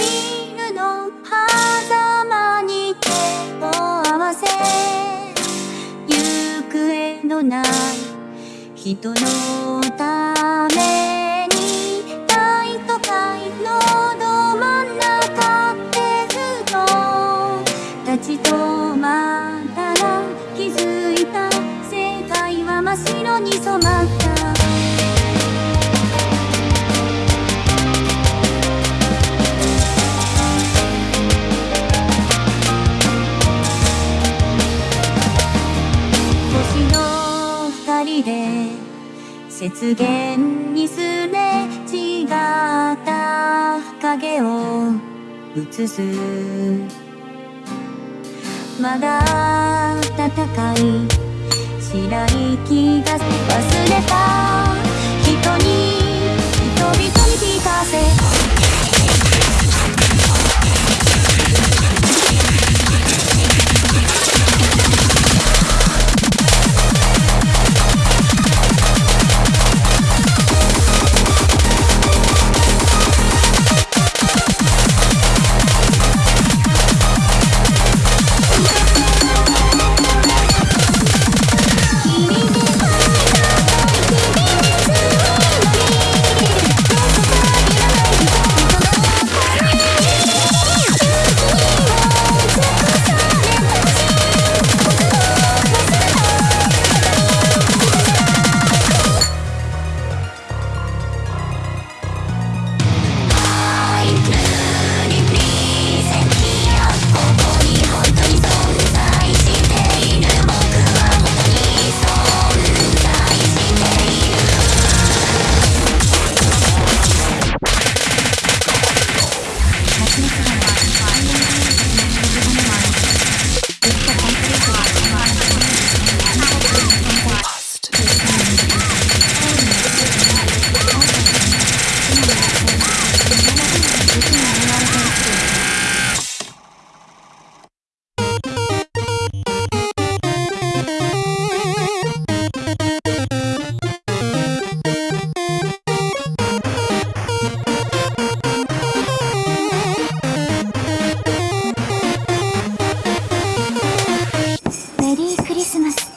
ルの狭間に手を合わせ行方のない人のために大都会のど真ん中でふと立ち止まったら気づいた世界は真っ白に染まっ雪原にすれ違った影を映す。まだ暖かい白い気がする。Thank you. ます。